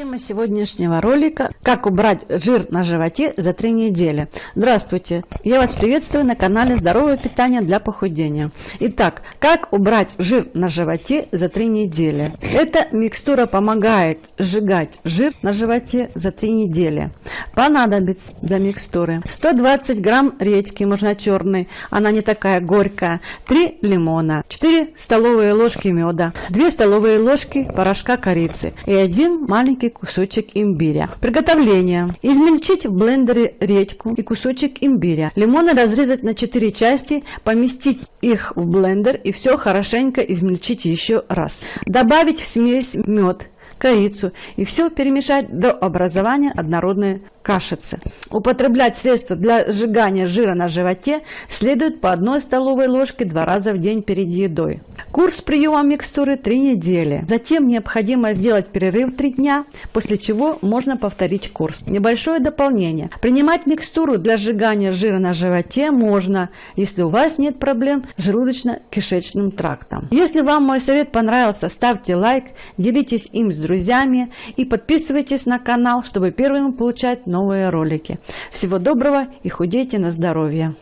Тема сегодняшнего ролика «Как убрать жир на животе за три недели». Здравствуйте! Я вас приветствую на канале «Здоровое питание для похудения». Итак, как убрать жир на животе за три недели? Эта микстура помогает сжигать жир на животе за три недели. Понадобится для микстуры 120 грамм редьки, можно черной, она не такая горькая, 3 лимона, 4 столовые ложки меда, 2 столовые ложки порошка корицы и один маленький кусочек имбиря. Приготовление. Измельчить в блендере редьку и кусочек имбиря. Лимоны разрезать на 4 части, поместить их в блендер и все хорошенько измельчить еще раз. Добавить в смесь мед, корицу и все перемешать до образования однородной кашицы. Употреблять средства для сжигания жира на животе следует по одной столовой ложке два раза в день перед едой. Курс приема микстуры 3 недели. Затем необходимо сделать перерыв 3 дня, после чего можно повторить курс. Небольшое дополнение. Принимать микстуру для сжигания жира на животе можно, если у вас нет проблем с желудочно-кишечным трактом. Если вам мой совет понравился, ставьте лайк, делитесь им с друзьями и подписывайтесь на канал, чтобы первым получать новые ролики. Всего доброго и худейте на здоровье!